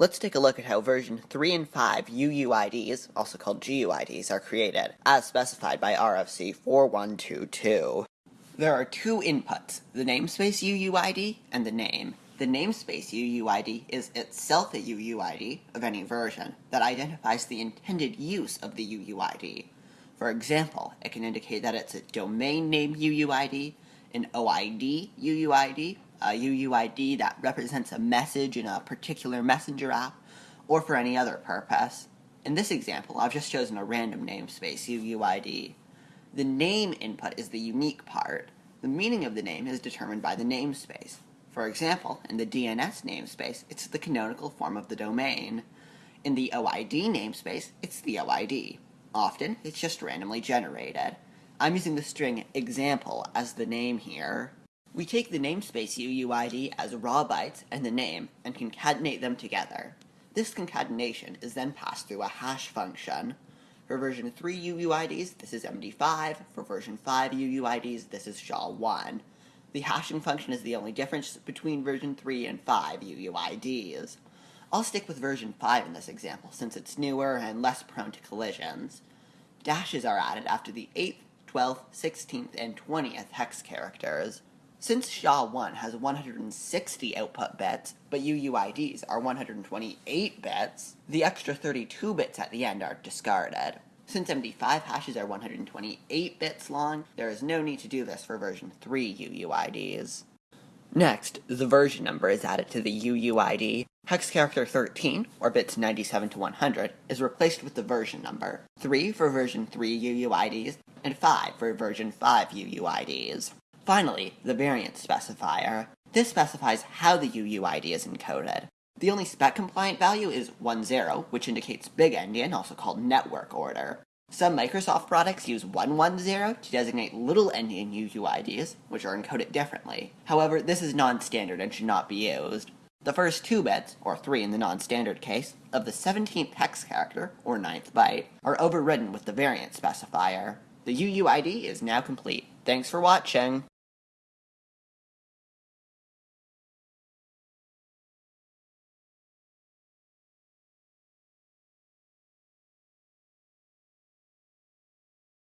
Let's take a look at how version 3 and 5 UUIDs, also called GUIDs, are created, as specified by RFC 4122. There are two inputs, the namespace UUID and the name. The namespace UUID is itself a UUID of any version that identifies the intended use of the UUID. For example, it can indicate that it's a domain name UUID, an OID UUID, a UUID that represents a message in a particular messenger app, or for any other purpose. In this example, I've just chosen a random namespace UUID. The name input is the unique part. The meaning of the name is determined by the namespace. For example, in the DNS namespace, it's the canonical form of the domain. In the OID namespace, it's the OID. Often, it's just randomly generated. I'm using the string example as the name here. We take the namespace UUID as raw bytes and the name and concatenate them together. This concatenation is then passed through a hash function. For version 3 UUIDs, this is MD5. For version 5 UUIDs, this is SHA-1. The hashing function is the only difference between version 3 and 5 UUIDs. I'll stick with version 5 in this example, since it's newer and less prone to collisions. Dashes are added after the 8th, 12th, 16th, and 20th hex characters. Since SHA-1 has 160 output bits, but UUIDs are 128 bits, the extra 32 bits at the end are discarded. Since MD5 hashes are 128 bits long, there is no need to do this for version 3 UUIDs. Next, the version number is added to the UUID. Hex character 13, or bits 97 to 100, is replaced with the version number. 3 for version 3 UUIDs, and 5 for version 5 UUIDs. Finally, the variant specifier. This specifies how the UUID is encoded. The only spec-compliant value is 10, which indicates big endian, also called network order. Some Microsoft products use 110 to designate little endian UUIDs, which are encoded differently. However, this is non-standard and should not be used. The first two bits, or three in the non-standard case, of the 17th hex character, or 9th byte, are overridden with the variant specifier. The UUID is now complete. Thanks for watching!